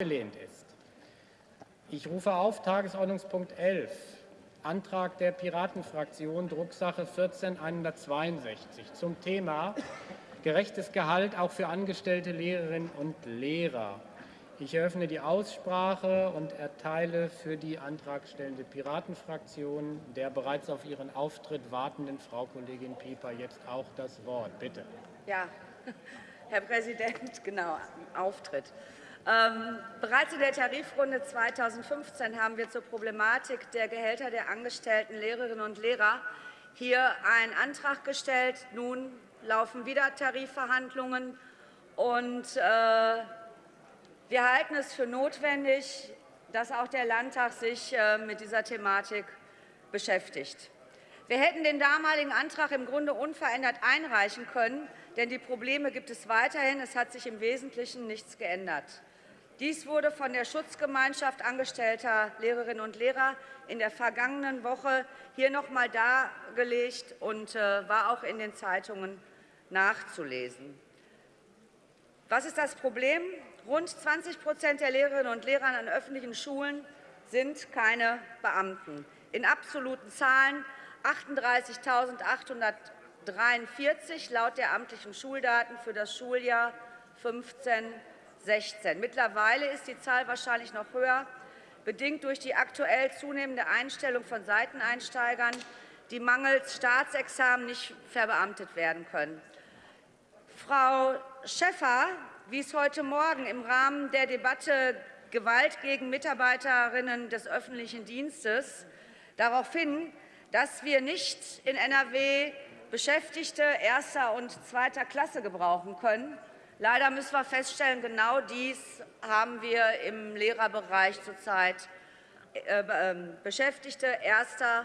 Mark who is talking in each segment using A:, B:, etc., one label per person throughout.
A: abgelehnt ist. Ich rufe auf Tagesordnungspunkt 11, Antrag der Piratenfraktion, Drucksache 14162 zum Thema gerechtes Gehalt auch für angestellte Lehrerinnen und Lehrer. Ich eröffne die Aussprache und erteile für die antragstellende Piratenfraktion der bereits auf ihren Auftritt wartenden Frau Kollegin Pieper jetzt auch das Wort. Bitte.
B: Ja, Herr Präsident, genau, Auftritt. Ähm, bereits in der Tarifrunde 2015 haben wir zur Problematik der Gehälter der angestellten Lehrerinnen und Lehrer hier einen Antrag gestellt. Nun laufen wieder Tarifverhandlungen. Und, äh, wir halten es für notwendig, dass auch der Landtag sich äh, mit dieser Thematik beschäftigt. Wir hätten den damaligen Antrag im Grunde unverändert einreichen können, denn die Probleme gibt es weiterhin. Es hat sich im Wesentlichen nichts geändert. Dies wurde von der Schutzgemeinschaft angestellter Lehrerinnen und Lehrer in der vergangenen Woche hier noch einmal dargelegt und äh, war auch in den Zeitungen nachzulesen. Was ist das Problem? Rund 20% der Lehrerinnen und Lehrer an öffentlichen Schulen sind keine Beamten. In absoluten Zahlen 38.843 laut der amtlichen Schuldaten für das Schuljahr 15 16. Mittlerweile ist die Zahl wahrscheinlich noch höher, bedingt durch die aktuell zunehmende Einstellung von Seiteneinsteigern, die mangels Staatsexamen nicht verbeamtet werden können. Frau Schäffer wies heute Morgen im Rahmen der Debatte Gewalt gegen Mitarbeiterinnen des öffentlichen Dienstes darauf hin, dass wir nicht in NRW Beschäftigte erster und zweiter Klasse gebrauchen können, Leider müssen wir feststellen, genau dies haben wir im Lehrerbereich zurzeit äh, ähm, Beschäftigte erster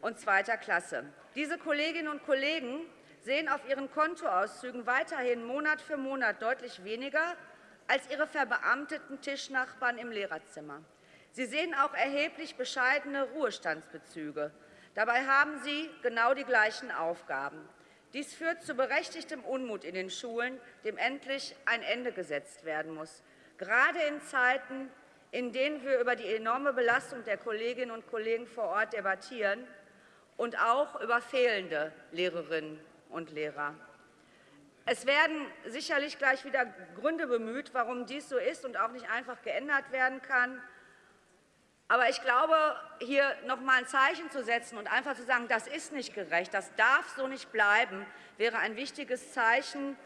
B: und zweiter Klasse. Diese Kolleginnen und Kollegen sehen auf ihren Kontoauszügen weiterhin Monat für Monat deutlich weniger als ihre verbeamteten Tischnachbarn im Lehrerzimmer. Sie sehen auch erheblich bescheidene Ruhestandsbezüge. Dabei haben sie genau die gleichen Aufgaben. Dies führt zu berechtigtem Unmut in den Schulen, dem endlich ein Ende gesetzt werden muss. Gerade in Zeiten, in denen wir über die enorme Belastung der Kolleginnen und Kollegen vor Ort debattieren und auch über fehlende Lehrerinnen und Lehrer. Es werden sicherlich gleich wieder Gründe bemüht, warum dies so ist und auch nicht einfach geändert werden kann. Aber ich glaube, hier noch einmal ein Zeichen zu setzen und einfach zu sagen, das ist nicht gerecht, das darf so nicht bleiben, wäre ein wichtiges Zeichen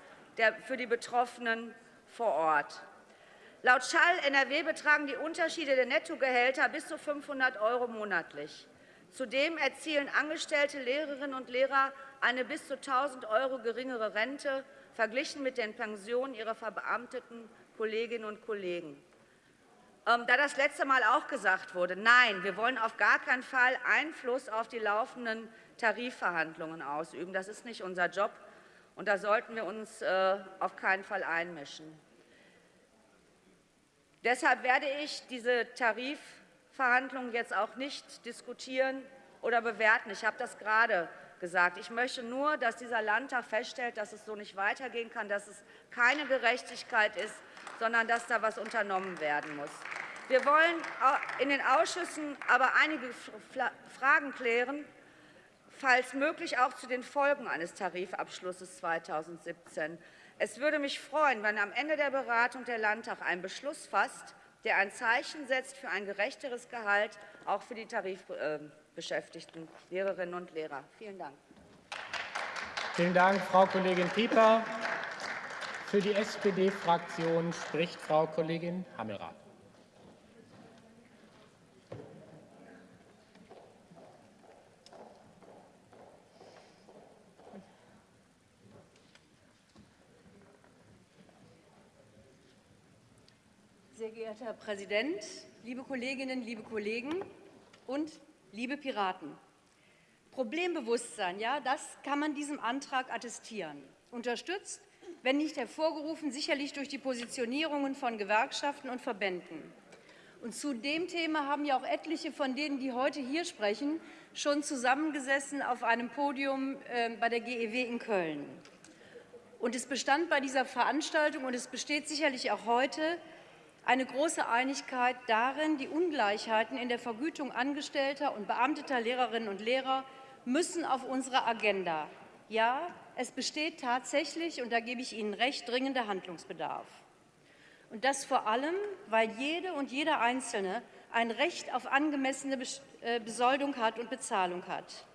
B: für die Betroffenen vor Ort. Laut Schall NRW betragen die Unterschiede der Nettogehälter bis zu 500 € monatlich. Zudem erzielen angestellte Lehrerinnen und Lehrer eine bis zu 1.000 € geringere Rente verglichen mit den Pensionen ihrer verbeamteten Kolleginnen und Kollegen. Ähm, da das letzte Mal auch gesagt wurde, nein, wir wollen auf gar keinen Fall Einfluss auf die laufenden Tarifverhandlungen ausüben. Das ist nicht unser Job, und da sollten wir uns äh, auf keinen Fall einmischen. Deshalb werde ich diese Tarifverhandlungen jetzt auch nicht diskutieren oder bewerten. Ich habe das gerade gesagt. Ich möchte nur, dass dieser Landtag feststellt, dass es so nicht weitergehen kann, dass es keine Gerechtigkeit ist, sondern dass da etwas unternommen werden muss. Wir wollen in den Ausschüssen aber einige Fragen klären, falls möglich auch zu den Folgen eines Tarifabschlusses 2017. Es würde mich freuen, wenn am Ende der Beratung der Landtag einen Beschluss fasst, der ein Zeichen setzt für ein gerechteres Gehalt, auch für die tarifbeschäftigten Lehrerinnen und Lehrer. Vielen Dank.
A: Vielen Dank, Frau Kollegin Pieper. Für die SPD-Fraktion spricht Frau Kollegin Hammelrath.
C: Herr Präsident, liebe Kolleginnen, liebe Kollegen und liebe Piraten! Problembewusstsein, ja, das kann man diesem Antrag attestieren. Unterstützt, wenn nicht hervorgerufen, sicherlich durch die Positionierungen von Gewerkschaften und Verbänden. Und zu dem Thema haben ja auch etliche von denen, die heute hier sprechen, schon zusammengesessen auf einem Podium äh, bei der GEW in Köln. Und es bestand bei dieser Veranstaltung und es besteht sicherlich auch heute eine große Einigkeit darin, die Ungleichheiten in der Vergütung angestellter und beamteter Lehrerinnen und Lehrer müssen auf unsere Agenda. Ja, es besteht tatsächlich, und da gebe ich Ihnen recht, dringender Handlungsbedarf. Und das vor allem, weil jede und jeder Einzelne ein Recht auf angemessene äh, Besoldung hat und Bezahlung hat.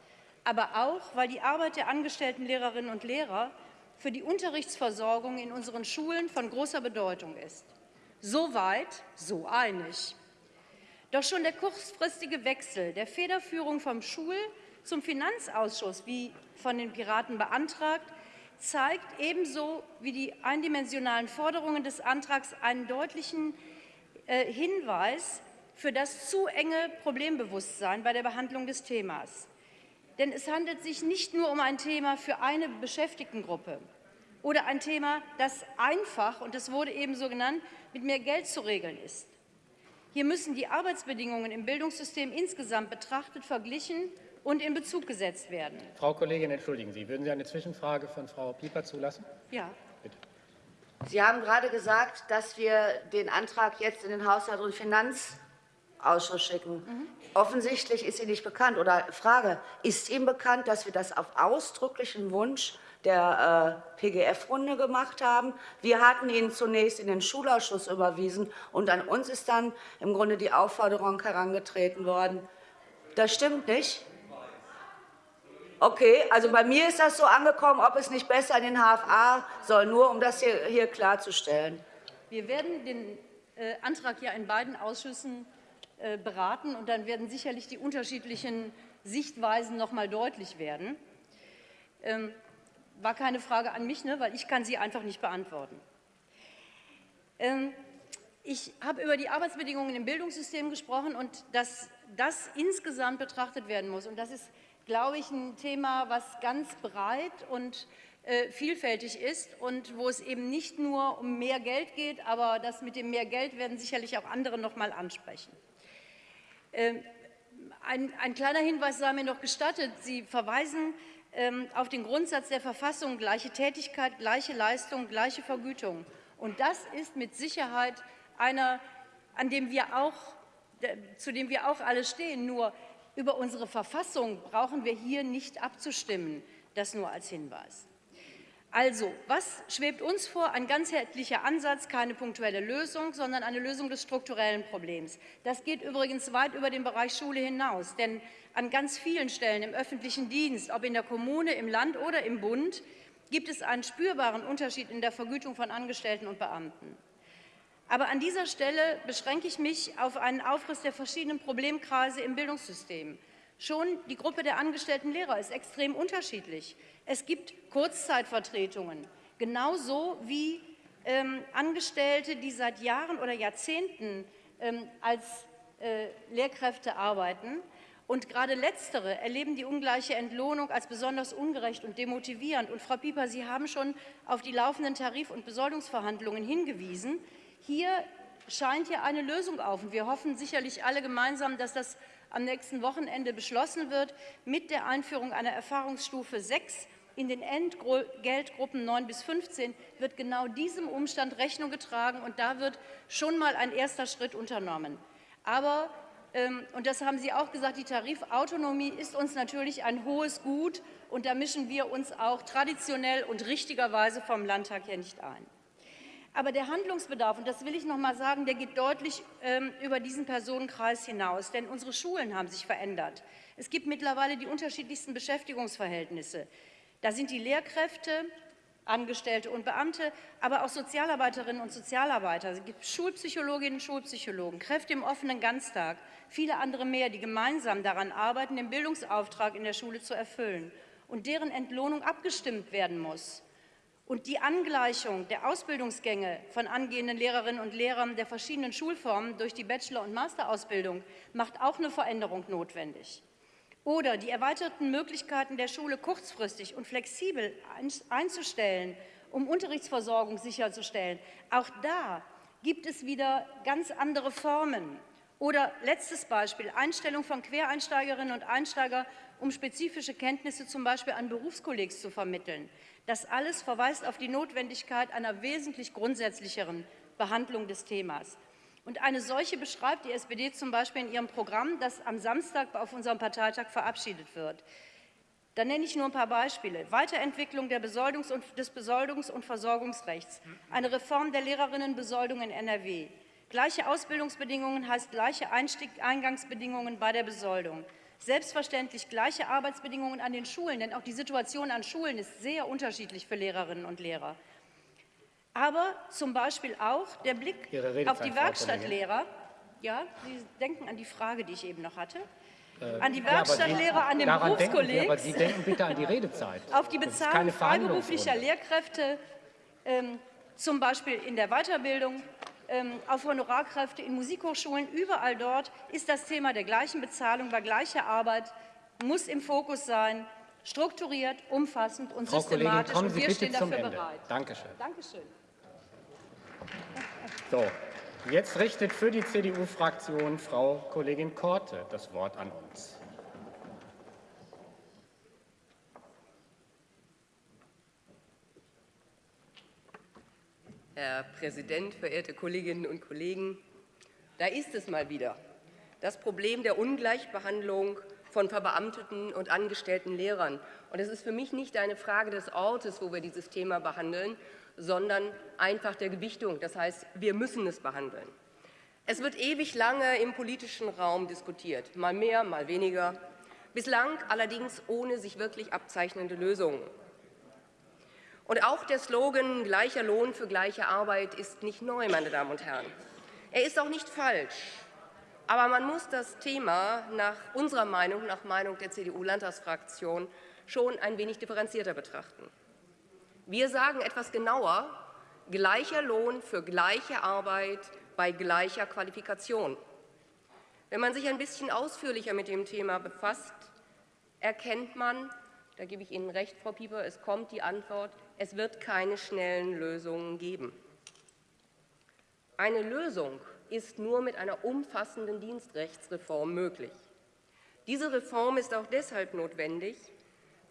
C: Aber auch, weil die Arbeit der angestellten Lehrerinnen und Lehrer für die Unterrichtsversorgung in unseren Schulen von großer Bedeutung ist. So weit, so einig. Doch schon der kurzfristige Wechsel der Federführung vom Schul- zum Finanzausschuss, wie von den Piraten beantragt, zeigt ebenso wie die eindimensionalen Forderungen des Antrags einen deutlichen äh, Hinweis für das zu enge Problembewusstsein bei der Behandlung des Themas. Denn es handelt sich nicht nur um ein Thema für eine Beschäftigtengruppe oder ein Thema, das einfach, und das wurde eben so genannt, mit mehr Geld zu regeln ist. Hier müssen die Arbeitsbedingungen im Bildungssystem insgesamt betrachtet, verglichen und in Bezug gesetzt werden.
A: Frau Kollegin, entschuldigen Sie, würden Sie eine Zwischenfrage von Frau Pieper zulassen?
C: Ja.
A: Bitte.
B: Sie haben gerade gesagt, dass wir den Antrag jetzt in den Haushalt- und Finanzausschuss schicken. Mhm. Offensichtlich ist Ihnen nicht bekannt. Oder Frage, ist Ihnen bekannt, dass wir das auf ausdrücklichen Wunsch der äh, PGF-Runde gemacht haben. Wir hatten ihn zunächst in den Schulausschuss überwiesen, und an uns ist dann im Grunde die Aufforderung herangetreten worden. Das stimmt nicht. Okay, also bei mir ist das so angekommen, ob es nicht besser in den HFA soll, nur um das hier, hier klarzustellen.
C: Wir werden den äh, Antrag ja in beiden Ausschüssen äh, beraten, und dann werden sicherlich die unterschiedlichen Sichtweisen noch mal deutlich werden. Ähm, war keine Frage an mich, ne, weil ich kann sie einfach nicht beantworten. Ähm, ich habe über die Arbeitsbedingungen im Bildungssystem gesprochen und dass das insgesamt betrachtet werden muss. Und das ist glaube ich, ein Thema, was ganz breit und äh, vielfältig ist und wo es eben nicht nur um mehr Geld geht, aber das mit dem mehr Geld werden sicherlich auch andere noch mal ansprechen. Ähm, ein, ein, kleiner Hinweis sei mir noch gestattet. Sie verweisen auf den Grundsatz der Verfassung, gleiche Tätigkeit, gleiche Leistung, gleiche Vergütung. Und das ist mit Sicherheit einer, an dem wir auch, zu dem wir auch alle stehen. Nur über unsere Verfassung brauchen wir hier nicht abzustimmen. Das nur als Hinweis. Also, was schwebt uns vor? Ein ganzheitlicher Ansatz, keine punktuelle Lösung, sondern eine Lösung des strukturellen Problems. Das geht übrigens weit über den Bereich Schule hinaus, denn an ganz vielen Stellen im öffentlichen Dienst, ob in der Kommune, im Land oder im Bund, gibt es einen spürbaren Unterschied in der Vergütung von Angestellten und Beamten. Aber an dieser Stelle beschränke ich mich auf einen Aufriss der verschiedenen Problemkreise im Bildungssystem. Schon die Gruppe der angestellten Lehrer ist extrem unterschiedlich. Es gibt Kurzzeitvertretungen, genauso wie ähm, Angestellte, die seit Jahren oder Jahrzehnten ähm, als äh, Lehrkräfte arbeiten. Und gerade Letztere erleben die ungleiche Entlohnung als besonders ungerecht und demotivierend. Und Frau Pieper, Sie haben schon auf die laufenden Tarif- und Besoldungsverhandlungen hingewiesen. Hier scheint ja eine Lösung auf. Und wir hoffen sicherlich alle gemeinsam, dass das am nächsten Wochenende beschlossen wird mit der Einführung einer Erfahrungsstufe 6 in den Entgeltgruppen 9 bis 15 wird genau diesem Umstand Rechnung getragen, und da wird schon mal ein erster Schritt unternommen. Aber, und das haben Sie auch gesagt, die Tarifautonomie ist uns natürlich ein hohes Gut, und da mischen wir uns auch traditionell und richtigerweise vom Landtag her nicht ein. Aber der Handlungsbedarf, und das will ich noch mal sagen, der geht deutlich ähm, über diesen Personenkreis hinaus. Denn unsere Schulen haben sich verändert. Es gibt mittlerweile die unterschiedlichsten Beschäftigungsverhältnisse. Da sind die Lehrkräfte, Angestellte und Beamte, aber auch Sozialarbeiterinnen und Sozialarbeiter. Es gibt Schulpsychologinnen und Schulpsychologen, Kräfte im offenen Ganztag, viele andere mehr, die gemeinsam daran arbeiten, den Bildungsauftrag in der Schule zu erfüllen und deren Entlohnung abgestimmt werden muss. Und die Angleichung der Ausbildungsgänge von angehenden Lehrerinnen und Lehrern der verschiedenen Schulformen durch die Bachelor- und Masterausbildung macht auch eine Veränderung notwendig. Oder die erweiterten Möglichkeiten der Schule kurzfristig und flexibel einzustellen, um Unterrichtsversorgung sicherzustellen. Auch da gibt es wieder ganz andere Formen. Oder letztes Beispiel, Einstellung von Quereinsteigerinnen und Einsteiger, um spezifische Kenntnisse zum Beispiel an Berufskollegs zu vermitteln. Das alles verweist auf die Notwendigkeit einer wesentlich grundsätzlicheren Behandlung des Themas. Und eine solche beschreibt die SPD zum Beispiel in ihrem Programm, das am Samstag auf unserem Parteitag verabschiedet wird. Da nenne ich nur ein paar Beispiele. Weiterentwicklung Besoldungs des Besoldungs- und Versorgungsrechts, eine Reform der Lehrerinnenbesoldung in NRW. Gleiche Ausbildungsbedingungen heißt gleiche Einstieg Eingangsbedingungen bei der Besoldung. Selbstverständlich gleiche Arbeitsbedingungen an den Schulen, denn auch die Situation an Schulen ist sehr unterschiedlich für Lehrerinnen und Lehrer. Aber zum Beispiel auch der Blick auf die Werkstattlehrer. Ja, Sie denken an die Frage, die ich eben noch hatte an die Werkstattlehrer, ja, an den Berufskolleg.
A: Aber Sie denken bitte an die Redezeit.
C: Auf die Bezahlung freiberuflicher Lehrkräfte, ähm, zum Beispiel in der Weiterbildung, auf Honorarkräfte in Musikhochschulen. Überall dort ist das Thema der gleichen Bezahlung bei gleicher Arbeit, muss im Fokus sein, strukturiert, umfassend und
A: Frau
C: systematisch.
A: Kollegin, kommen Sie
C: und wir
A: bitte
C: stehen
A: zum
C: dafür
A: Ende.
C: bereit.
A: Dankeschön.
C: Dankeschön.
A: So, Jetzt richtet für die CDU-Fraktion Frau Kollegin Korte das Wort an uns.
D: Herr Präsident, verehrte Kolleginnen und Kollegen! Da ist es mal wieder, das Problem der Ungleichbehandlung von verbeamteten und angestellten Lehrern. Und es ist für mich nicht eine Frage des Ortes, wo wir dieses Thema behandeln, sondern einfach der Gewichtung. Das heißt, wir müssen es behandeln. Es wird ewig lange im politischen Raum diskutiert, mal mehr, mal weniger, bislang allerdings ohne sich wirklich abzeichnende Lösungen. Und auch der Slogan gleicher Lohn für gleiche Arbeit ist nicht neu, meine Damen und Herren. Er ist auch nicht falsch. Aber man muss das Thema nach unserer Meinung, nach Meinung der CDU-Landtagsfraktion, schon ein wenig differenzierter betrachten. Wir sagen etwas genauer, gleicher Lohn für gleiche Arbeit bei gleicher Qualifikation. Wenn man sich ein bisschen ausführlicher mit dem Thema befasst, erkennt man, da gebe ich Ihnen recht, Frau Pieper, es kommt die Antwort, es wird keine schnellen Lösungen geben. Eine Lösung ist nur mit einer umfassenden Dienstrechtsreform möglich. Diese Reform ist auch deshalb notwendig,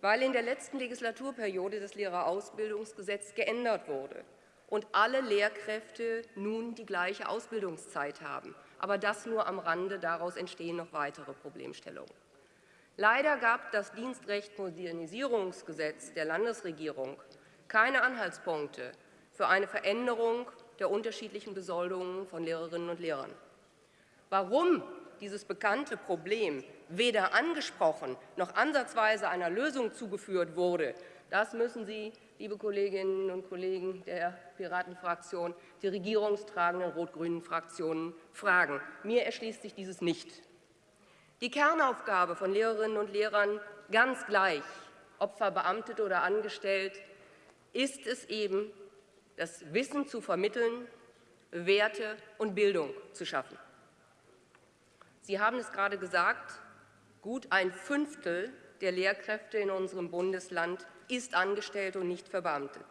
D: weil in der letzten Legislaturperiode das Lehrerausbildungsgesetz geändert wurde und alle Lehrkräfte nun die gleiche Ausbildungszeit haben. Aber das nur am Rande, daraus entstehen noch weitere Problemstellungen. Leider gab das Dienstrecht-Modernisierungsgesetz der Landesregierung keine Anhaltspunkte für eine Veränderung der unterschiedlichen Besoldungen von Lehrerinnen und Lehrern. Warum dieses bekannte Problem weder angesprochen noch ansatzweise einer Lösung zugeführt wurde, das müssen Sie liebe Kolleginnen und Kollegen der Piratenfraktion, die regierungstragenden rot-grünen Fraktionen fragen. Mir erschließt sich dieses nicht. Die Kernaufgabe von Lehrerinnen und Lehrern, ganz gleich, ob verbeamtet oder angestellt, ist es eben, das Wissen zu vermitteln, Werte und Bildung zu schaffen. Sie haben es gerade gesagt, gut ein Fünftel der Lehrkräfte in unserem Bundesland ist angestellt und nicht verbeamtet.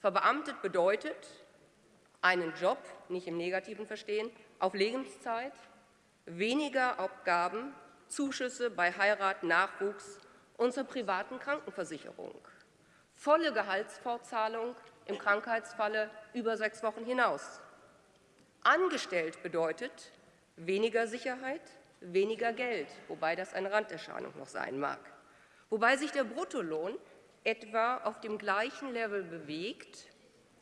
D: Verbeamtet bedeutet einen Job, nicht im negativen Verstehen, auf Lebenszeit, weniger Abgaben, Zuschüsse bei Heirat, Nachwuchs und zur privaten Krankenversicherung, volle Gehaltsfortzahlung im Krankheitsfalle über sechs Wochen hinaus. Angestellt bedeutet weniger Sicherheit, weniger Geld, wobei das eine Randerscheinung noch sein mag wobei sich der Bruttolohn etwa auf dem gleichen Level bewegt,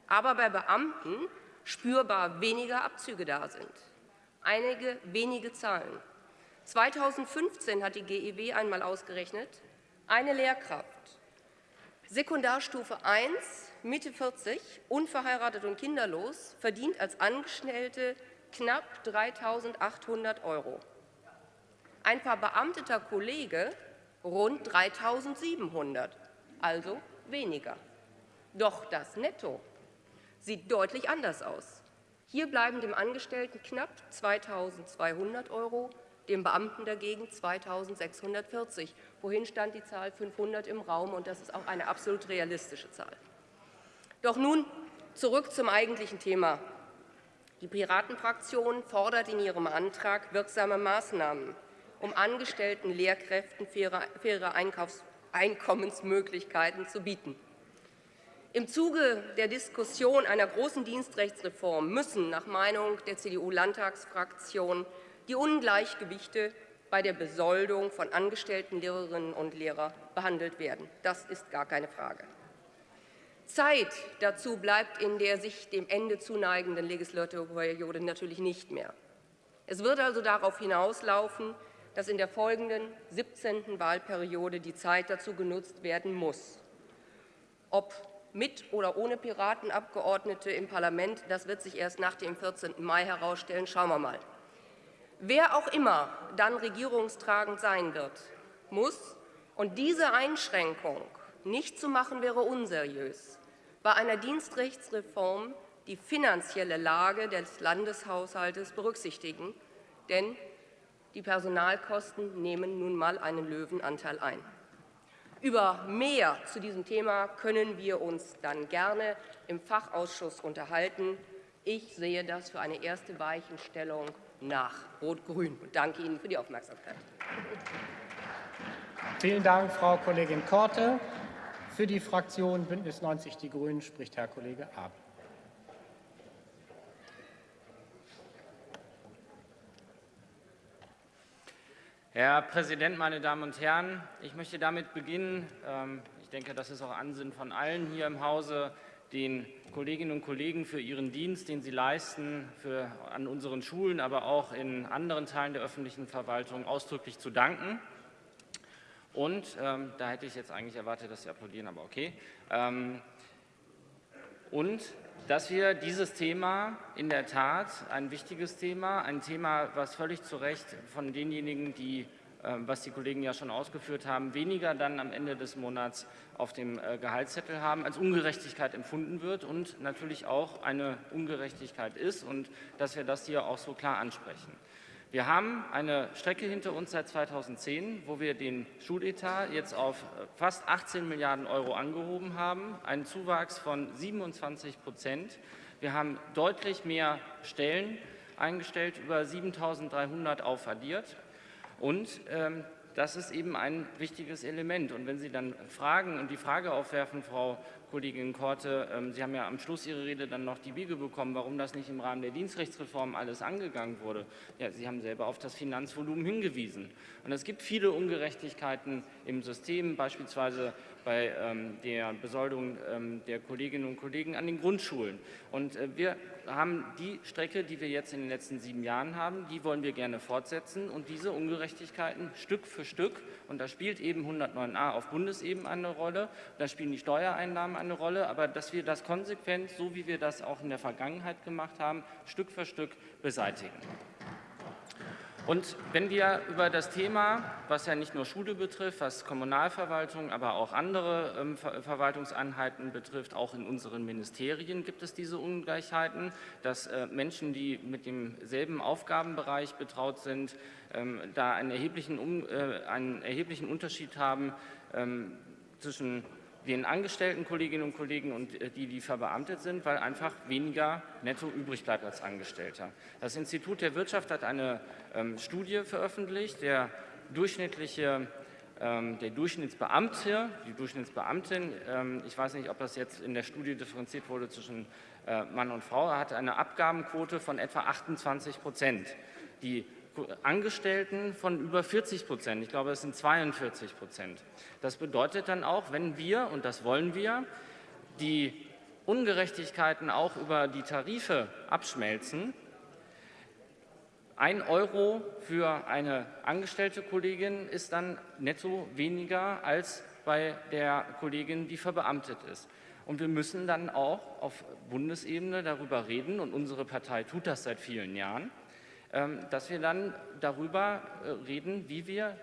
D: aber bei Beamten spürbar weniger Abzüge da sind. Einige wenige Zahlen. 2015 hat die GEW einmal ausgerechnet, eine Lehrkraft, Sekundarstufe 1, Mitte 40, unverheiratet und kinderlos, verdient als Angestellte knapp 3.800 Euro. Ein verbeamteter Kollege rund 3.700, also weniger. Doch das Netto sieht deutlich anders aus. Hier bleiben dem Angestellten knapp 2.200 Euro, dem Beamten dagegen 2.640. Wohin stand die Zahl 500 im Raum, und das ist auch eine absolut realistische Zahl. Doch nun zurück zum eigentlichen Thema. Die Piratenfraktion fordert in ihrem Antrag wirksame Maßnahmen um angestellten Lehrkräften faire, faire Einkommensmöglichkeiten zu bieten. Im Zuge der Diskussion einer großen Dienstrechtsreform müssen nach Meinung der CDU-Landtagsfraktion die Ungleichgewichte bei der Besoldung von angestellten Lehrerinnen und Lehrern behandelt werden. Das ist gar keine Frage. Zeit dazu bleibt in der sich dem Ende zuneigenden Legislaturperiode natürlich nicht mehr. Es wird also darauf hinauslaufen, dass in der folgenden 17. Wahlperiode die Zeit dazu genutzt werden muss. Ob mit oder ohne Piratenabgeordnete im Parlament, das wird sich erst nach dem 14. Mai herausstellen. Schauen wir mal. Wer auch immer dann regierungstragend sein wird, muss, und diese Einschränkung nicht zu machen wäre unseriös, bei einer Dienstrechtsreform die finanzielle Lage des Landeshaushaltes berücksichtigen, denn die Personalkosten nehmen nun mal einen Löwenanteil ein. Über mehr zu diesem Thema können wir uns dann gerne im Fachausschuss unterhalten. Ich sehe das für eine erste Weichenstellung nach Rot-Grün und danke Ihnen für die Aufmerksamkeit.
A: Vielen Dank, Frau Kollegin Korte. Für die Fraktion Bündnis 90 Die Grünen spricht Herr Kollege Ab.
E: Herr Präsident, meine Damen und Herren! Ich möchte damit beginnen. Ähm, ich denke, das ist auch Ansinnen von allen hier im Hause, den Kolleginnen und Kollegen für ihren Dienst, den sie leisten, für, an unseren Schulen, aber auch in anderen Teilen der öffentlichen Verwaltung ausdrücklich zu danken. Und ähm, da hätte ich jetzt eigentlich erwartet, dass Sie applaudieren, aber okay. Ähm, und dass wir dieses Thema in der Tat ein wichtiges Thema, ein Thema, was völlig zu Recht von denjenigen, die, was die Kollegen ja schon ausgeführt haben, weniger dann am Ende des Monats auf dem äh, Gehaltszettel haben, als Ungerechtigkeit empfunden wird und natürlich auch eine Ungerechtigkeit ist und dass wir das hier auch so klar ansprechen. Wir haben eine Strecke hinter uns seit 2010, wo wir den Schuletat jetzt auf äh, fast 18 Milliarden Euro angehoben haben, einen Zuwachs von 27 Prozent. Wir haben deutlich mehr Stellen eingestellt, über 7.300 aufaddiert. Und ähm, das ist eben ein wichtiges Element. Und wenn Sie dann fragen und die Frage aufwerfen, Frau Kollegin Korte, ähm, Sie haben ja am Schluss Ihrer Rede dann noch die Wiege bekommen, warum das nicht im Rahmen der Dienstrechtsreform alles angegangen wurde. Ja, Sie haben selber auf das Finanzvolumen hingewiesen. Und es gibt viele Ungerechtigkeiten im System, beispielsweise bei ähm, der Besoldung ähm, der Kolleginnen und Kollegen an den Grundschulen. Und äh, wir haben die Strecke, die wir jetzt in den letzten sieben Jahren haben, die wollen wir gerne fortsetzen und diese Ungerechtigkeiten Stück für Stück, und da spielt eben 109a auf Bundesebene eine Rolle, da spielen die Steuereinnahmen eine Rolle, aber dass wir das konsequent, so wie wir das auch in der Vergangenheit gemacht haben, Stück für Stück beseitigen. Und wenn wir über das Thema, was ja nicht nur Schule betrifft, was Kommunalverwaltung, aber auch andere ähm, Ver Verwaltungseinheiten betrifft, auch in unseren Ministerien gibt es diese Ungleichheiten, dass äh, Menschen, die mit demselben Aufgabenbereich betraut sind, ähm, da einen erheblichen, äh, einen erheblichen Unterschied haben ähm, zwischen den angestellten Kolleginnen und Kollegen und äh, die, die verbeamtet sind, weil einfach weniger netto übrig bleibt als Angestellter. Das Institut der Wirtschaft hat eine ähm, Studie veröffentlicht. Der durchschnittliche ähm, der Durchschnittsbeamte, die Durchschnittsbeamtin, ähm, ich weiß nicht, ob das jetzt in der Studie differenziert wurde zwischen äh, Mann und Frau, hat eine Abgabenquote von etwa 28 Prozent. Die Angestellten von über 40 Prozent. Ich glaube, es sind 42 Prozent. Das bedeutet dann auch, wenn wir, und das wollen wir, die Ungerechtigkeiten auch über die Tarife abschmelzen, ein Euro für eine angestellte Kollegin ist dann netto weniger als bei der Kollegin, die verbeamtet ist. Und wir müssen dann auch auf Bundesebene darüber reden, und unsere Partei tut das seit vielen Jahren, dass wir dann darüber äh, reden, wie wir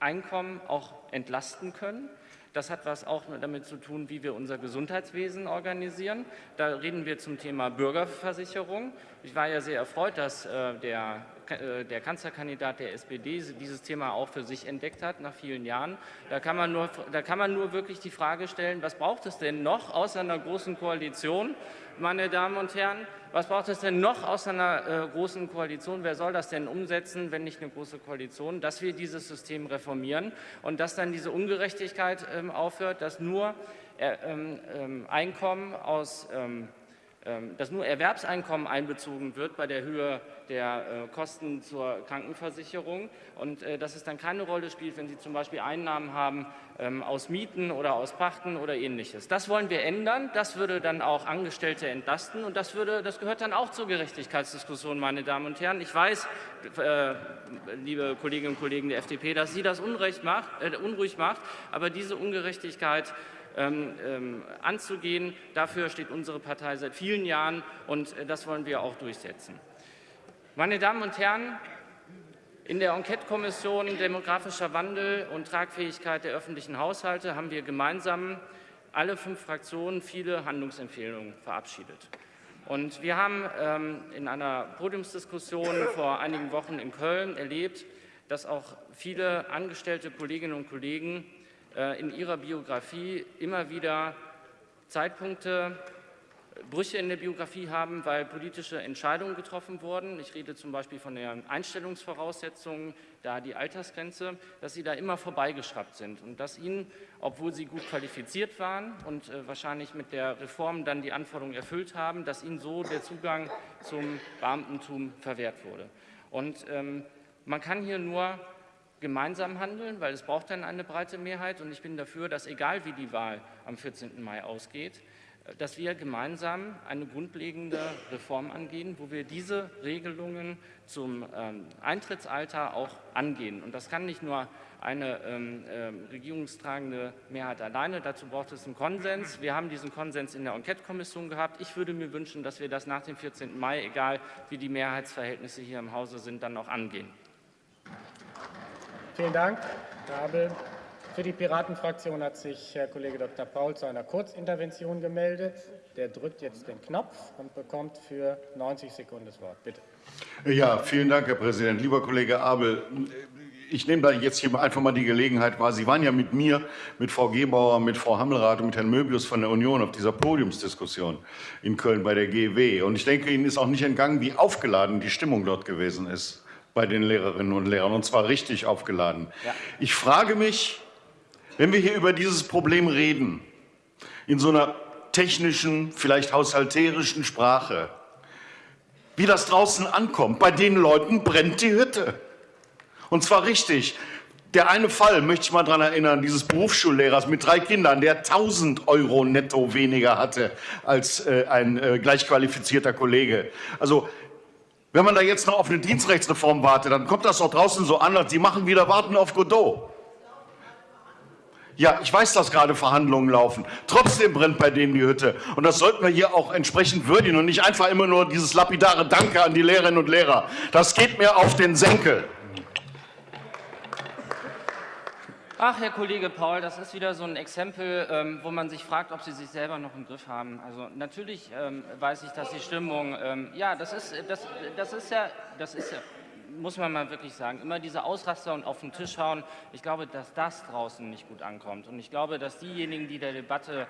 E: Einkommen auch entlasten können. Das hat was auch damit zu tun, wie wir unser Gesundheitswesen organisieren. Da reden wir zum Thema Bürgerversicherung. Ich war ja sehr erfreut, dass äh, der, der Kanzlerkandidat der SPD dieses Thema auch für sich entdeckt hat nach vielen Jahren. Da kann, man nur, da kann man nur wirklich die Frage stellen, was braucht es denn noch außer einer großen Koalition, meine Damen und Herren. Was braucht es denn noch aus einer äh, großen Koalition? Wer soll das denn umsetzen, wenn nicht eine große Koalition? Dass wir dieses System reformieren und dass dann diese Ungerechtigkeit ähm, aufhört, dass nur äh, ähm, ähm, Einkommen aus ähm, dass nur Erwerbseinkommen einbezogen wird bei der Höhe der äh, Kosten zur Krankenversicherung und äh, dass es dann keine Rolle spielt, wenn Sie zum Beispiel Einnahmen haben ähm, aus Mieten oder aus Pachten oder ähnliches. Das wollen wir ändern. Das würde dann auch Angestellte entlasten und das, würde, das gehört dann auch zur Gerechtigkeitsdiskussion, meine Damen und Herren. Ich weiß, äh, liebe Kolleginnen und Kollegen der FDP, dass Sie das macht, äh, unruhig macht, aber diese Ungerechtigkeit ähm, ähm, anzugehen. Dafür steht unsere Partei seit vielen Jahren, und äh, das wollen wir auch durchsetzen. Meine Damen und Herren, in der Enquete-Kommission Demografischer Wandel und Tragfähigkeit der öffentlichen Haushalte haben wir gemeinsam alle fünf Fraktionen viele Handlungsempfehlungen verabschiedet. Und wir haben ähm, in einer Podiumsdiskussion vor einigen Wochen in Köln erlebt, dass auch viele angestellte Kolleginnen und Kollegen in ihrer Biografie immer wieder Zeitpunkte, Brüche in der Biografie haben, weil politische Entscheidungen getroffen wurden. Ich rede zum Beispiel von den Einstellungsvoraussetzungen, da die Altersgrenze, dass sie da immer vorbeigeschraubt sind und dass ihnen, obwohl sie gut qualifiziert waren und äh, wahrscheinlich mit der Reform dann die Anforderungen erfüllt haben, dass ihnen so der Zugang zum Beamtentum verwehrt wurde. Und ähm, man kann hier nur gemeinsam handeln, weil es braucht dann eine breite Mehrheit. Und ich bin dafür, dass egal wie die Wahl am 14. Mai ausgeht, dass wir gemeinsam eine grundlegende Reform angehen, wo wir diese Regelungen zum ähm, Eintrittsalter auch angehen. Und das kann nicht nur eine ähm, äh, regierungstragende Mehrheit alleine. Dazu braucht es einen Konsens. Wir haben diesen Konsens in der Enquete-Kommission gehabt. Ich würde mir wünschen, dass wir das nach dem 14. Mai, egal wie die Mehrheitsverhältnisse hier im Hause sind, dann auch angehen.
A: Vielen Dank, Abel. Für die Piratenfraktion hat sich Herr Kollege Dr. Paul zu einer Kurzintervention gemeldet. Der drückt jetzt den Knopf und bekommt für 90 Sekunden das Wort. Bitte.
F: Ja, vielen Dank, Herr Präsident. Lieber Kollege Abel, ich nehme da jetzt hier einfach mal die Gelegenheit wahr. Sie waren ja mit mir, mit Frau Gebauer, mit Frau Hammelrath und mit Herrn Möbius von der Union auf dieser Podiumsdiskussion in Köln bei der GW. Und ich denke, Ihnen ist auch nicht entgangen, wie aufgeladen die Stimmung dort gewesen ist bei den Lehrerinnen und Lehrern, und zwar richtig aufgeladen. Ja. Ich frage mich, wenn wir hier über dieses Problem reden, in so einer technischen, vielleicht haushalterischen Sprache, wie das draußen ankommt. Bei den Leuten brennt die Hütte. Und zwar richtig. Der eine Fall, möchte ich mal daran erinnern, dieses Berufsschullehrers mit drei Kindern, der 1000 Euro netto weniger hatte als äh, ein äh, gleichqualifizierter Kollege. Also wenn man da jetzt noch auf eine Dienstrechtsreform wartet, dann kommt das doch draußen so an, als Sie machen wieder Warten auf Godot. Ja, ich weiß, dass gerade Verhandlungen laufen. Trotzdem brennt bei denen die Hütte. Und das sollten wir hier auch entsprechend würdigen und nicht einfach immer nur dieses lapidare Danke an die Lehrerinnen und Lehrer. Das geht mir auf den Senkel.
E: Ach, Herr Kollege Paul, das ist wieder so ein Exempel, ähm, wo man sich fragt, ob Sie sich selber noch im Griff haben. Also natürlich ähm, weiß ich, dass die Stimmung, ähm, ja, das ist, das, das ist ja, das ist ja, muss man mal wirklich sagen, immer diese Ausraster und auf den Tisch hauen. Ich glaube, dass das draußen nicht gut ankommt. Und ich glaube, dass diejenigen, die der Debatte,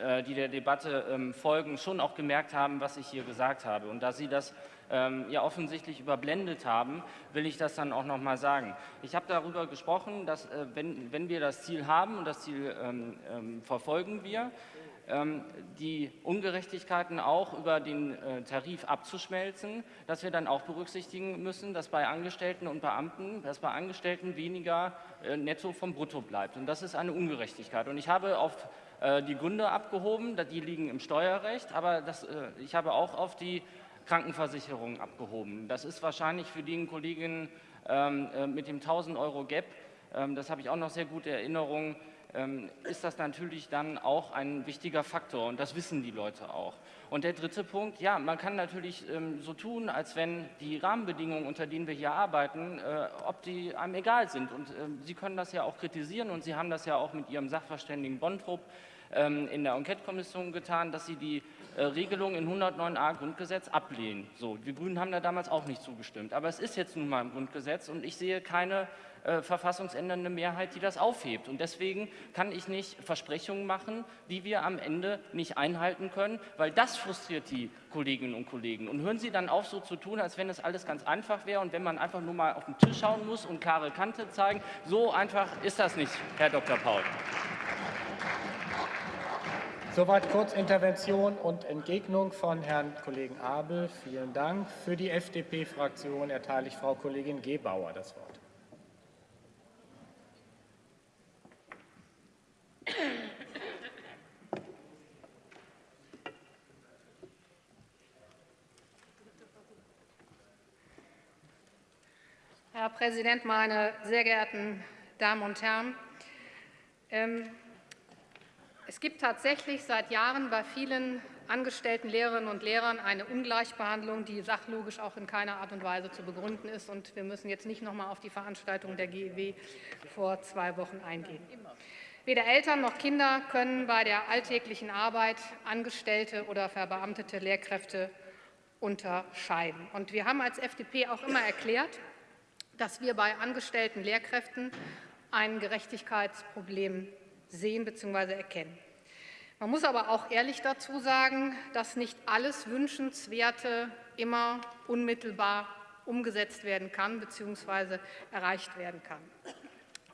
E: äh, die der Debatte ähm, folgen, schon auch gemerkt haben, was ich hier gesagt habe. Und da Sie das ähm, ja offensichtlich überblendet haben, will ich das dann auch noch mal sagen. Ich habe darüber gesprochen, dass äh, wenn, wenn wir das Ziel haben und das Ziel ähm, ähm, verfolgen wir, ähm, die Ungerechtigkeiten auch über den äh, Tarif abzuschmelzen, dass wir dann auch berücksichtigen müssen, dass bei Angestellten und Beamten, dass bei Angestellten weniger äh, netto vom Brutto bleibt. Und das ist eine Ungerechtigkeit. Und ich habe auf äh, die Gründe abgehoben, die liegen im Steuerrecht, aber das, ich habe auch auf die Krankenversicherung abgehoben. Das ist wahrscheinlich für die Kolleginnen ähm, äh, mit dem 1000 Euro Gap, ähm, das habe ich auch noch sehr gute Erinnerungen, ähm, ist das natürlich dann auch ein wichtiger Faktor und das wissen die Leute auch. Und der dritte Punkt, ja, man kann natürlich so tun, als wenn die Rahmenbedingungen, unter denen wir hier arbeiten, äh, ob die einem egal sind. Und Sie können das ja auch kritisieren und Sie haben das ja auch mit Ihrem Sachverständigen Bontrup ähm, in der Enquete-Kommission getan, dass Sie die äh, Regelung in 109a Grundgesetz ablehnen. So, die Grünen haben da damals auch nicht zugestimmt. Aber es ist jetzt nun mal im Grundgesetz und ich sehe keine äh, verfassungsändernde Mehrheit, die das aufhebt. Und deswegen kann ich nicht Versprechungen machen, die wir am Ende nicht einhalten können, weil das frustriert die Kolleginnen und Kollegen. Und hören Sie dann auf, so zu tun, als wenn das alles ganz einfach wäre und wenn man einfach nur mal auf den Tisch schauen muss und klare Kante zeigen. So einfach ist das nicht, Herr Dr. Paul.
A: Soweit Kurzintervention und Entgegnung von Herrn Kollegen Abel. Vielen Dank. Für die FDP-Fraktion erteile ich Frau Kollegin Gebauer das Wort.
G: Herr Präsident, meine sehr geehrten Damen und Herren! Ähm, es gibt tatsächlich seit Jahren bei vielen angestellten Lehrerinnen und Lehrern eine Ungleichbehandlung, die sachlogisch auch in keiner Art und Weise zu begründen ist. Und wir müssen jetzt nicht noch einmal auf die Veranstaltung der GEW vor zwei Wochen eingehen. Weder Eltern noch Kinder können bei der alltäglichen Arbeit Angestellte oder verbeamtete Lehrkräfte unterscheiden. Und wir haben als FDP auch immer erklärt, dass wir bei angestellten Lehrkräften ein Gerechtigkeitsproblem sehen bzw. erkennen. Man muss aber auch ehrlich dazu sagen, dass nicht alles Wünschenswerte immer unmittelbar umgesetzt werden kann bzw. erreicht werden kann.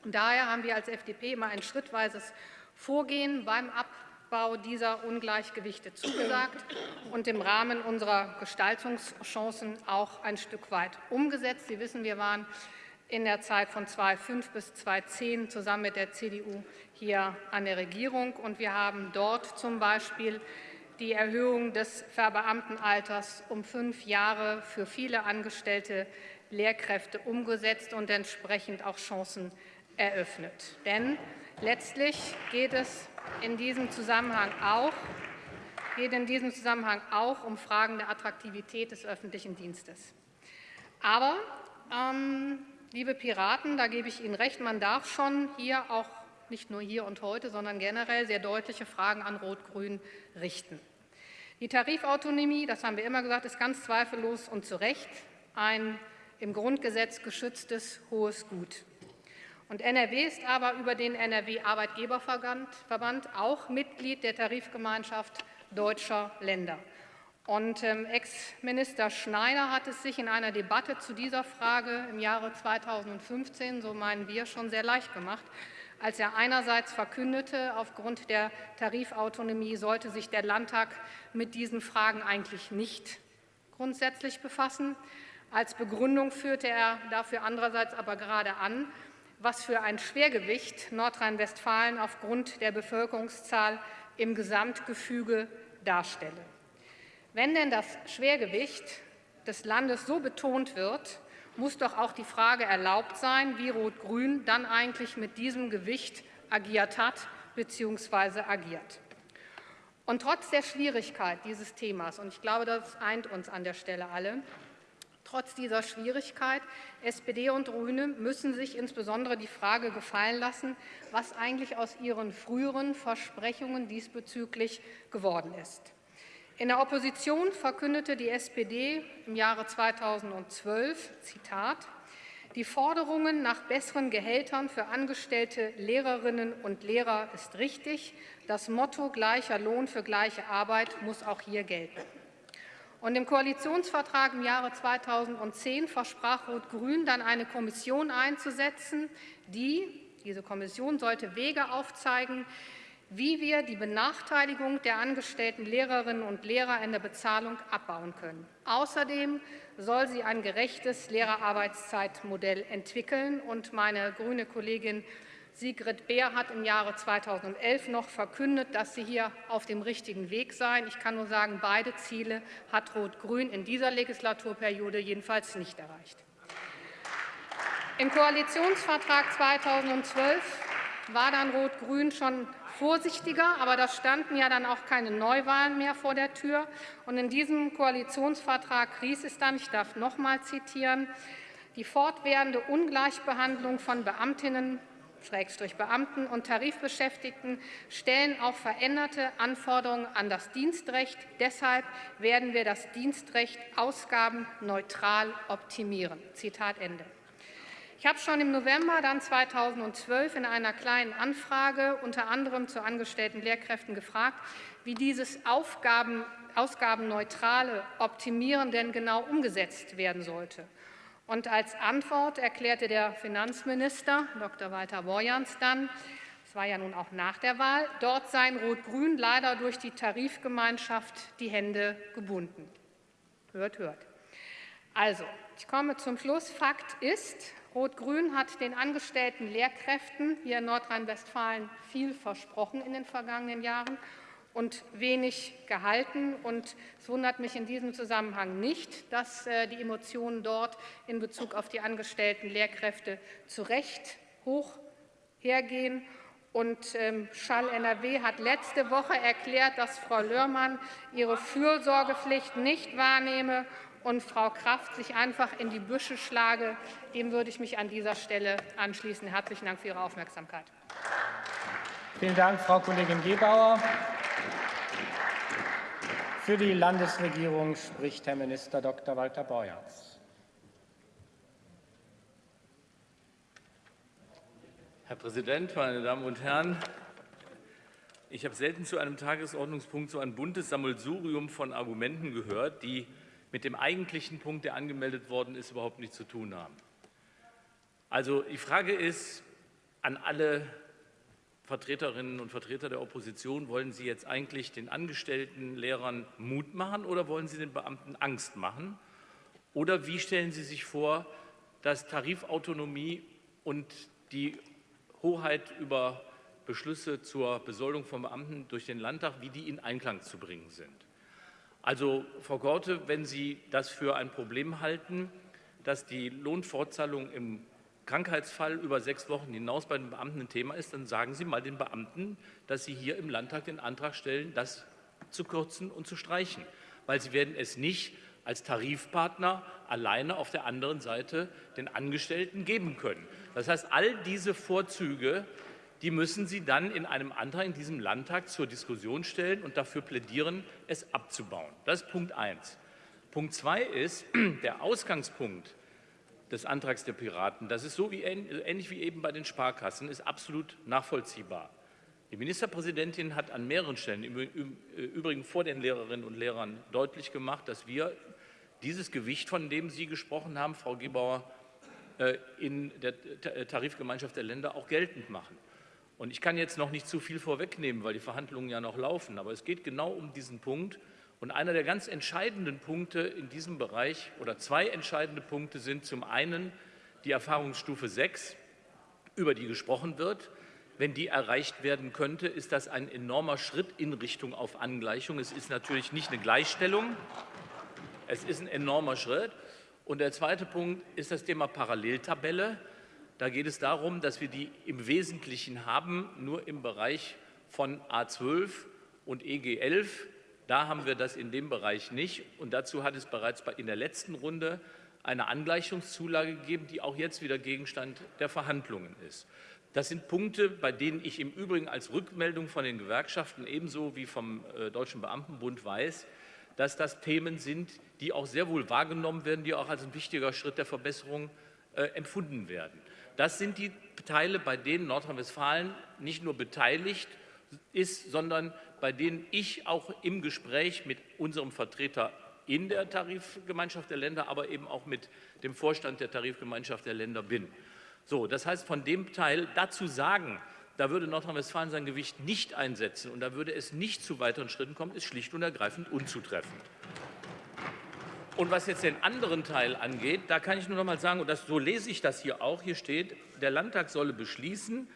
G: Und daher haben wir als FDP immer ein schrittweises Vorgehen beim Abbau dieser Ungleichgewichte zugesagt und im Rahmen unserer Gestaltungschancen auch ein Stück weit umgesetzt. Sie wissen, wir waren in der Zeit von 2005 bis 2010 zusammen mit der CDU hier an der Regierung. Und wir haben dort zum Beispiel die Erhöhung des Verbeamtenalters um fünf Jahre für viele angestellte Lehrkräfte umgesetzt und entsprechend auch Chancen eröffnet. Denn letztlich geht es in diesem Zusammenhang auch, geht in diesem Zusammenhang auch um Fragen der Attraktivität des öffentlichen Dienstes. Aber, ähm, liebe Piraten, da gebe ich Ihnen recht, man darf schon hier auch nicht nur hier und heute, sondern generell sehr deutliche Fragen an Rot-Grün richten. Die Tarifautonomie, das haben wir immer gesagt, ist ganz zweifellos und zu Recht ein im Grundgesetz geschütztes hohes Gut. Und NRW ist aber über den NRW-Arbeitgeberverband auch Mitglied der Tarifgemeinschaft deutscher Länder. Und ähm, Ex-Minister Schneider hat es sich in einer Debatte zu dieser Frage im Jahre 2015, so meinen wir, schon sehr leicht gemacht, als er einerseits verkündete, aufgrund der Tarifautonomie sollte sich der Landtag mit diesen Fragen eigentlich nicht grundsätzlich befassen. Als Begründung führte er dafür andererseits aber gerade an, was für ein Schwergewicht Nordrhein-Westfalen aufgrund der Bevölkerungszahl im Gesamtgefüge darstelle. Wenn denn das Schwergewicht des Landes so betont wird, muss doch auch die Frage erlaubt sein, wie Rot-Grün dann eigentlich mit diesem Gewicht agiert hat bzw. agiert. Und trotz der Schwierigkeit dieses Themas, und ich glaube, das eint uns an der Stelle alle, trotz dieser Schwierigkeit, SPD und Grüne müssen sich insbesondere die Frage gefallen lassen, was eigentlich aus ihren früheren Versprechungen diesbezüglich geworden ist. In der Opposition verkündete die SPD im Jahre 2012, Zitat, die Forderungen nach besseren Gehältern für angestellte Lehrerinnen und Lehrer ist richtig. Das Motto gleicher Lohn für gleiche Arbeit muss auch hier gelten. Und im Koalitionsvertrag im Jahre 2010 versprach Rot-Grün dann eine Kommission einzusetzen, die, diese Kommission sollte Wege aufzeigen, wie wir die Benachteiligung der angestellten Lehrerinnen und Lehrer in der Bezahlung abbauen können. Außerdem soll sie ein gerechtes Lehrerarbeitszeitmodell entwickeln. Und meine grüne Kollegin Sigrid Beer hat im Jahre 2011 noch verkündet, dass sie hier auf dem richtigen Weg seien. Ich kann nur sagen, beide Ziele hat Rot-Grün in dieser Legislaturperiode jedenfalls nicht erreicht. Im Koalitionsvertrag 2012 war dann Rot-Grün schon vorsichtiger, aber da standen ja dann auch keine Neuwahlen mehr vor der Tür. Und in diesem Koalitionsvertrag hieß es dann, ich darf noch mal zitieren, die fortwährende Ungleichbehandlung von Beamtinnen Beamten und Tarifbeschäftigten stellen auch veränderte Anforderungen an das Dienstrecht. Deshalb werden wir das Dienstrecht ausgabenneutral optimieren. Zitat Ende. Ich habe schon im November dann 2012 in einer kleinen Anfrage unter anderem zu angestellten Lehrkräften gefragt, wie dieses Aufgaben, ausgabenneutrale Optimieren denn genau umgesetzt werden sollte. Und als Antwort erklärte der Finanzminister, Dr. Walter Borjans, dann, es war ja nun auch nach der Wahl, dort seien Rot-Grün leider durch die Tarifgemeinschaft die Hände gebunden. Hört, hört. Also, ich komme zum Schluss. Fakt ist, Rot-Grün hat den angestellten Lehrkräften hier in Nordrhein-Westfalen viel versprochen in den vergangenen Jahren und wenig gehalten. Und es wundert mich in diesem Zusammenhang nicht, dass äh, die Emotionen dort in Bezug auf die angestellten Lehrkräfte zu Recht hoch hergehen. Und ähm, Schall NRW hat letzte Woche erklärt, dass Frau Lörmann ihre Fürsorgepflicht nicht wahrnehme und Frau Kraft sich einfach in die Büsche schlage. Dem würde ich mich an dieser Stelle anschließen. Herzlichen Dank für Ihre Aufmerksamkeit.
A: Vielen Dank, Frau Kollegin Gebauer. Für die Landesregierung spricht Herr Minister Dr. Walter Borjans.
H: Herr Präsident, meine Damen und Herren! Ich habe selten zu einem Tagesordnungspunkt so ein buntes Sammelsurium von Argumenten gehört, die mit dem eigentlichen Punkt, der angemeldet worden ist, überhaupt nichts zu tun haben. Also die Frage ist an alle Vertreterinnen und Vertreter der Opposition, wollen Sie jetzt eigentlich den angestellten Lehrern Mut machen oder wollen Sie den Beamten Angst machen? Oder wie stellen Sie sich vor, dass Tarifautonomie und die Hoheit über Beschlüsse zur Besoldung von Beamten durch den Landtag, wie die in Einklang zu bringen sind? Also, Frau Gorte, wenn Sie das für ein Problem halten, dass die Lohnfortzahlung im Krankheitsfall über sechs Wochen hinaus bei den Beamten ein Thema ist, dann sagen Sie mal den Beamten, dass Sie hier im Landtag den Antrag stellen, das zu kürzen und zu streichen. Weil Sie werden es nicht als Tarifpartner alleine auf der anderen Seite den Angestellten geben können. Das heißt, all diese Vorzüge die müssen Sie dann in einem Antrag in diesem Landtag zur Diskussion stellen und dafür plädieren, es abzubauen. Das ist Punkt 1. Punkt 2 ist, der Ausgangspunkt des Antrags der Piraten, das ist so wie, ähnlich wie eben bei den Sparkassen, ist absolut nachvollziehbar. Die Ministerpräsidentin hat an mehreren Stellen, im Übrigen vor den Lehrerinnen und Lehrern, deutlich gemacht, dass wir dieses Gewicht, von dem Sie gesprochen haben, Frau Gebauer, äh, in der Tarifgemeinschaft der Länder auch geltend machen. Und ich kann jetzt noch nicht zu viel vorwegnehmen, weil die Verhandlungen ja noch laufen, aber es geht genau um diesen Punkt. Und einer der ganz entscheidenden Punkte in diesem Bereich oder zwei entscheidende Punkte sind zum einen die Erfahrungsstufe 6, über die gesprochen wird. Wenn die erreicht werden könnte, ist das ein enormer Schritt in Richtung auf Angleichung. Es ist natürlich nicht eine Gleichstellung, es ist ein enormer Schritt. Und der zweite Punkt ist das Thema Paralleltabelle. Da geht es darum, dass wir die im Wesentlichen haben, nur im Bereich von A12 und EG11. Da haben wir das in dem Bereich nicht. Und dazu hat es bereits in der letzten Runde eine Angleichungszulage gegeben, die auch jetzt wieder Gegenstand der Verhandlungen ist. Das sind Punkte, bei denen ich im Übrigen als Rückmeldung von den Gewerkschaften ebenso wie vom äh, Deutschen Beamtenbund weiß, dass das Themen sind, die auch sehr wohl wahrgenommen werden, die auch als ein wichtiger Schritt der Verbesserung äh, empfunden werden. Das sind die Teile, bei denen Nordrhein-Westfalen nicht nur beteiligt ist, sondern bei denen ich auch im Gespräch mit unserem Vertreter in der Tarifgemeinschaft der Länder, aber eben auch mit dem Vorstand der Tarifgemeinschaft der Länder bin. So, das heißt, von dem Teil dazu sagen, da würde Nordrhein-Westfalen sein Gewicht nicht einsetzen und da würde es nicht zu weiteren Schritten kommen, ist schlicht und ergreifend unzutreffend. Und was jetzt den anderen Teil angeht, da kann ich nur noch mal sagen, und das, so lese ich das hier auch, hier steht, der Landtag solle beschließen,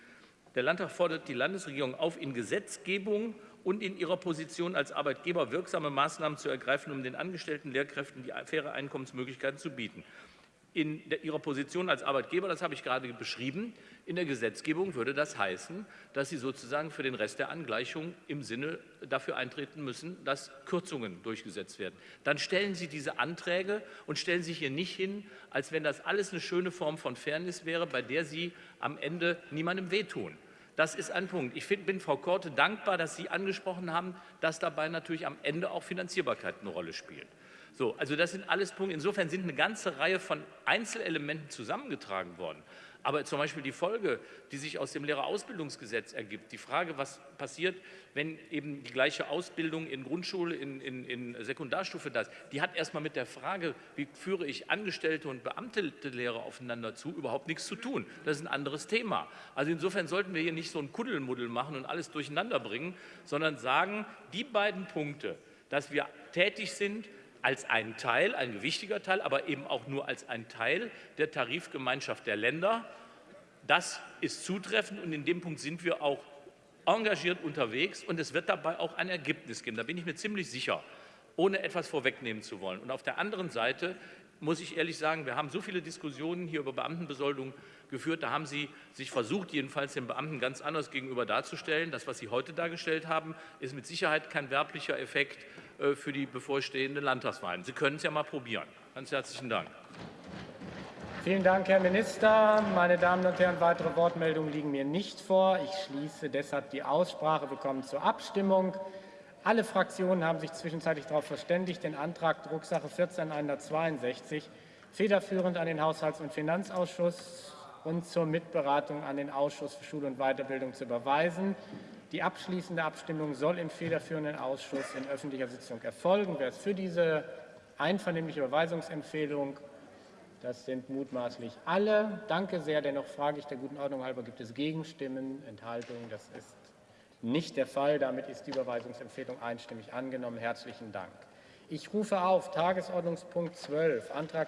H: der Landtag fordert die Landesregierung auf, in Gesetzgebung und in ihrer Position als Arbeitgeber wirksame Maßnahmen zu ergreifen, um den angestellten Lehrkräften die faire Einkommensmöglichkeiten zu bieten. In Ihrer Position als Arbeitgeber, das habe ich gerade beschrieben, in der Gesetzgebung würde das heißen, dass Sie sozusagen für den Rest der Angleichung im Sinne dafür eintreten müssen, dass Kürzungen durchgesetzt werden. Dann stellen Sie diese Anträge und stellen sich hier nicht hin, als wenn das alles eine schöne Form von Fairness wäre, bei der Sie am Ende niemandem wehtun. Das ist ein Punkt. Ich bin Frau Korte dankbar, dass Sie angesprochen haben, dass dabei natürlich am Ende auch Finanzierbarkeit eine Rolle spielt. So, also das sind alles Punkte. Insofern sind eine ganze Reihe von Einzelelementen zusammengetragen worden. Aber zum Beispiel die Folge, die sich aus dem Lehrerausbildungsgesetz ergibt, die Frage, was passiert, wenn eben die gleiche Ausbildung in Grundschule, in, in, in Sekundarstufe das, die hat erstmal mit der Frage, wie führe ich Angestellte und beamtete Lehrer aufeinander zu, überhaupt nichts zu tun. Das ist ein anderes Thema. Also insofern sollten wir hier nicht so ein Kuddelmuddel machen und alles durcheinander bringen, sondern sagen, die beiden Punkte, dass wir tätig sind, als ein Teil, ein gewichtiger Teil, aber eben auch nur als ein Teil der Tarifgemeinschaft der Länder. Das ist zutreffend und in dem Punkt sind wir auch engagiert unterwegs und es wird dabei auch ein Ergebnis geben. Da bin ich mir ziemlich sicher, ohne etwas vorwegnehmen zu wollen. Und auf der anderen Seite muss ich ehrlich sagen, wir haben so viele Diskussionen hier über Beamtenbesoldung geführt. Da haben Sie sich versucht, jedenfalls den Beamten ganz anders gegenüber darzustellen. Das, was Sie heute dargestellt haben, ist mit Sicherheit kein werblicher Effekt für die bevorstehenden Landtagswahlen. Sie können es ja mal probieren. Ganz herzlichen Dank.
A: Vielen Dank, Herr Minister. Meine Damen und Herren, weitere Wortmeldungen liegen mir nicht vor. Ich schließe deshalb die Aussprache. Wir kommen zur Abstimmung. Alle Fraktionen haben sich zwischenzeitlich darauf verständigt, den Antrag Drucksache 14162 federführend an den Haushalts- und Finanzausschuss und zur Mitberatung an den Ausschuss für Schule und Weiterbildung zu überweisen. Die abschließende Abstimmung soll im federführenden Ausschuss in öffentlicher Sitzung erfolgen. Wer ist für diese einvernehmliche Überweisungsempfehlung? Das sind mutmaßlich alle. Danke sehr. Dennoch frage ich der guten Ordnung halber, gibt es Gegenstimmen, Enthaltungen? Das ist nicht der Fall. Damit ist die Überweisungsempfehlung einstimmig angenommen. Herzlichen Dank. Ich rufe auf Tagesordnungspunkt 12, Antrag